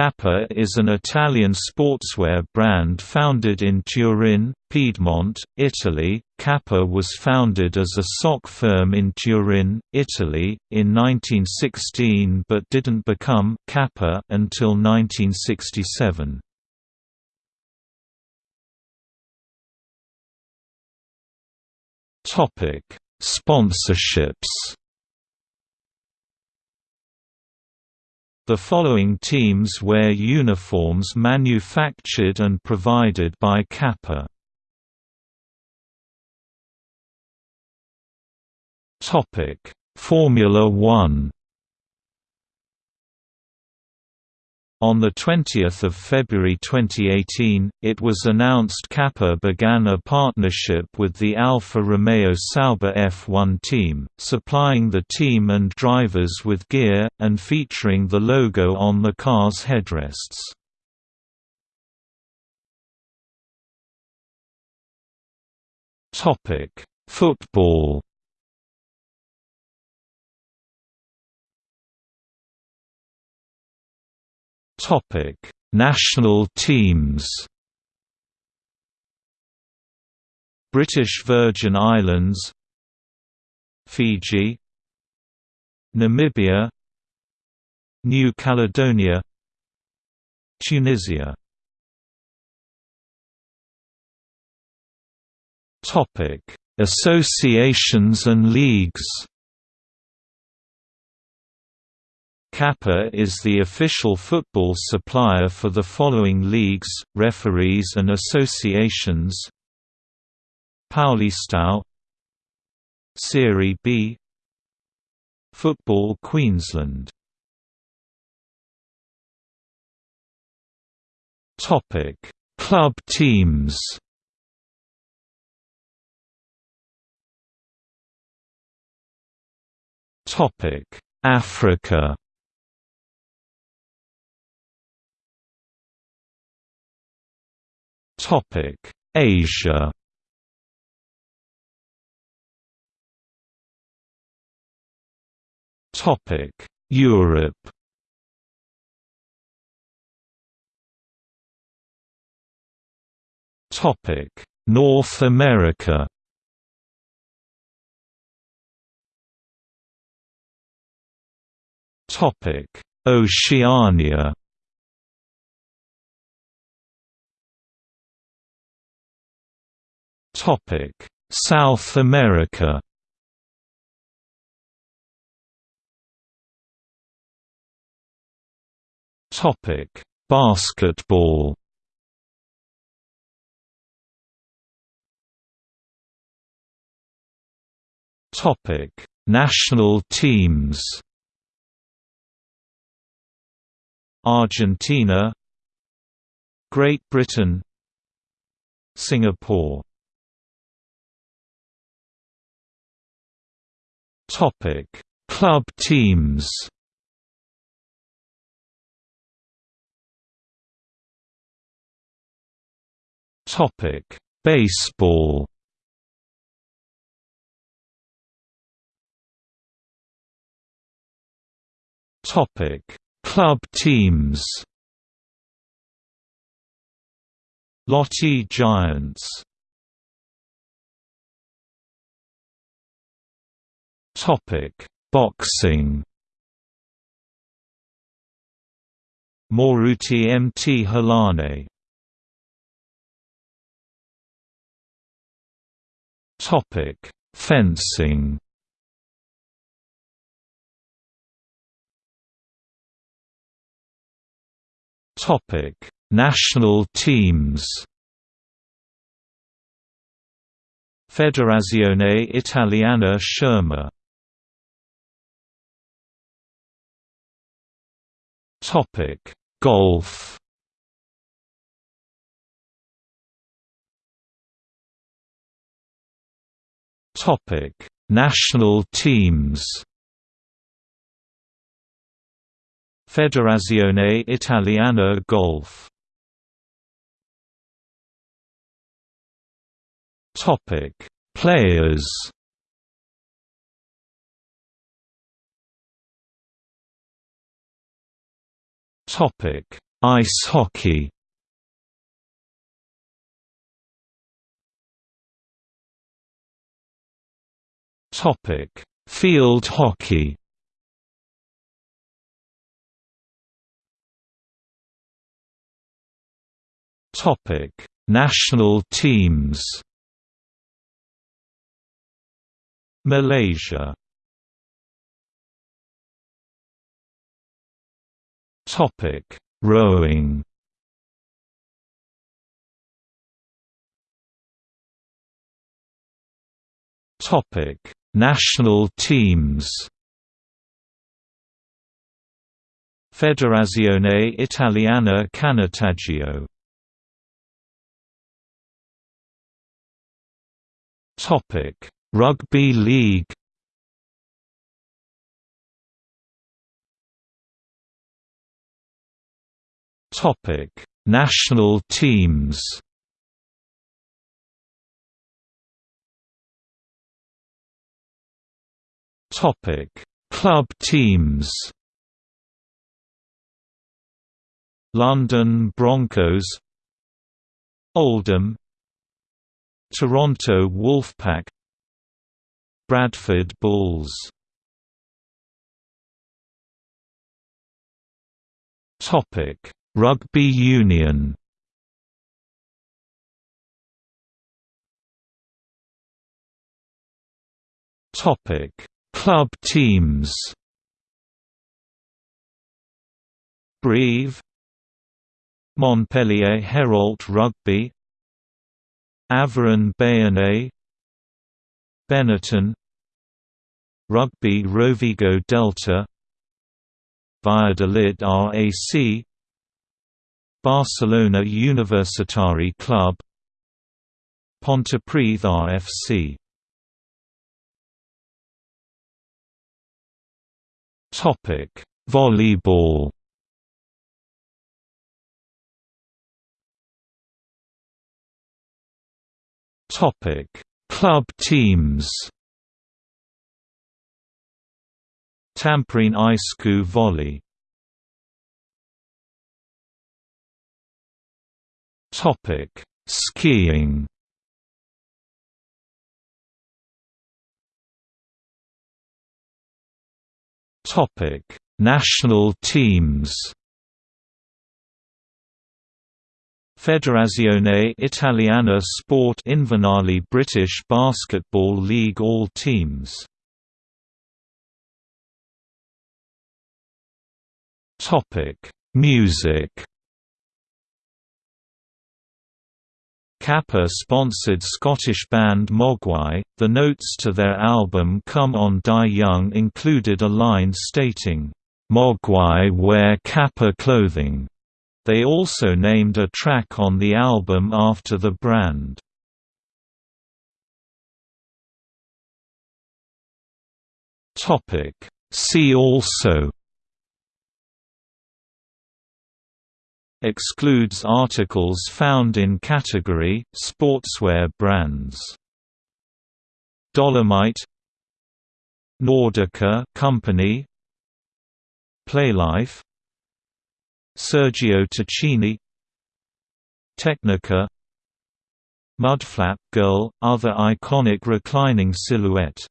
Kappa is an Italian sportswear brand founded in Turin, Piedmont, Italy. Kappa was founded as a sock firm in Turin, Italy, in 1916 but didn't become Kappa until 1967. Topic: Sponsorships The following teams wear uniforms manufactured and provided by Kappa. Formula One On 20 February 2018, it was announced Kappa began a partnership with the Alfa Romeo Sauber F1 team, supplying the team and drivers with gear, and featuring the logo on the car's headrests. Football Topic: National teams. British Virgin Islands, Fiji, Namibia, New Caledonia, Tunisia. Topic: Associations and leagues. Kappa is the official football supplier for the following leagues, referees and associations Paulistão Serie B Football Queensland Topic: Club teams. Topic: Africa. Topic: Asia. Topic: Europe. Topic: North America. Topic: Oceania. South America. Topic: Basketball. Topic: National teams. Argentina Great Britain Singapore Topic: Club teams. Topic: Baseball. Topic: Club teams. Lotte Giants Boxing. Moruti Mthalane. Topic: Fencing. Topic: National teams. Federazione Italiana Scherma Topic: Golf. Topic: National teams. Federazione Italiana Golf. Topic: Players. Topic: Ice hockey Topic: Field hockey. Topic: National teams. Malaysia. Topic: Rowing. Topic: National teams. Federazione Italiana Canottaggio Topic: Rugby League Topic: National teams Topic: Club teams. London Broncos, Oldham, Toronto Wolfpack, Bradford Bulls. Topic: Rugby Union. Topic: Club teams. Brive. Montpellier Hérault Rugby. Aviron Bayonnais. Benetton. Rugby Rovigo Delta. Valladolid RAC Barcelona Universitari Club Pontypridd RFC Topic: Volleyball. Topic: Club teams. Tampere Isku Volley. Topic: Skiing. Topic: National teams. Federazione Italiana Sport Invernali British Basketball League All teams Topic: Music Kappa sponsored Scottish band Mogwai. The notes to their album Come On Die Young included a line stating, Mogwai wear Kappa clothing. They also named a track on the album after the brand. See also Excludes articles found in category Sportswear brands. Dolomite Nordica Company Playlife Sergio Tacchini Tecnica Mudflap Girl – Other iconic reclining silhouette